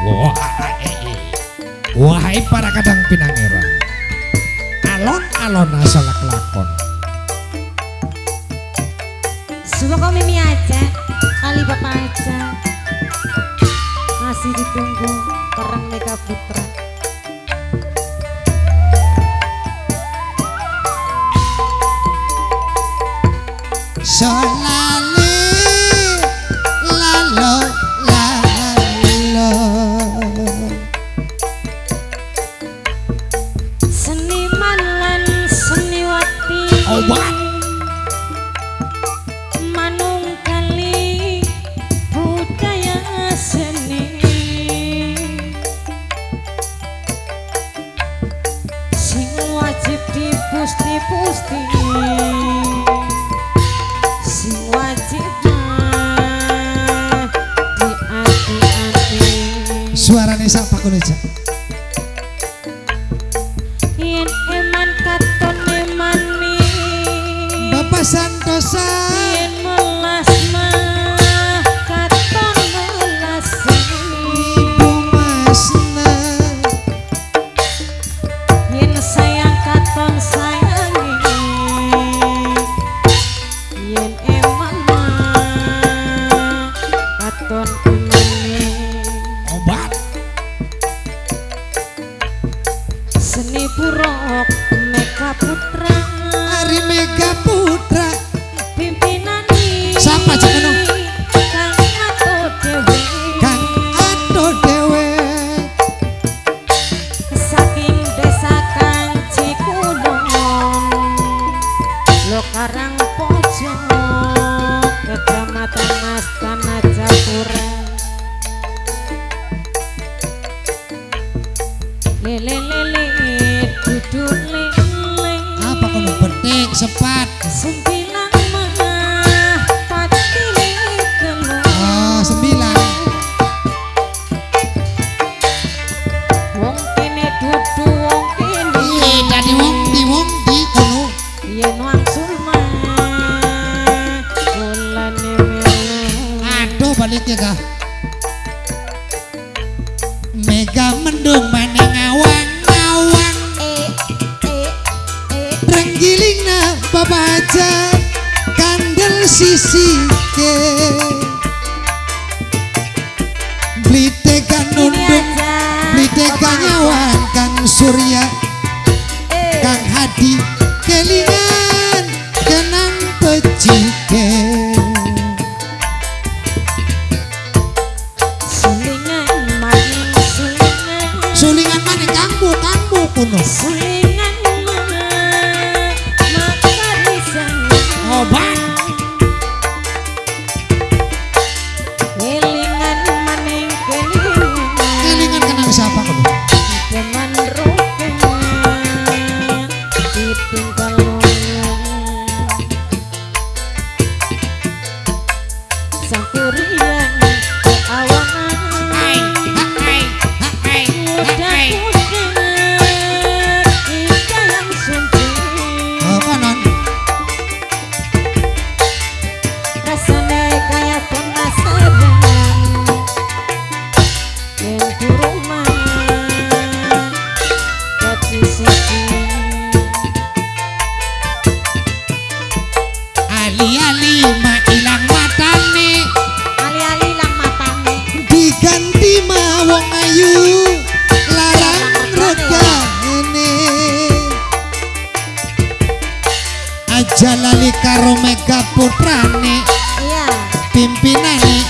Eh, eh. Wahai para kadang pinangeran. Alon-alon asal kelakon Semoga Mimi aja? Kali Bapak aja. Masih ditunggu Perang Mega Putra. Selalu করেছেন กรอก cepat sembilan menah oh sembilan. Wong kene dudu ali-ali mak ilang matane ali-ali ilang matane diganti mawong ayu larang rega ini aja lali karo mega putrane iya. pimpinane.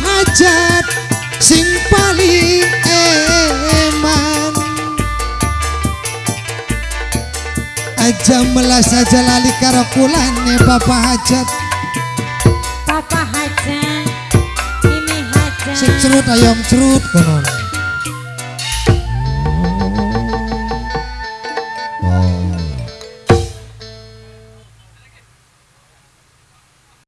hajat sing paling eman. Aja melas aja lali karo kulane bapak hajat Papa hajat Mimi hajat sing cerut ayam cerut konon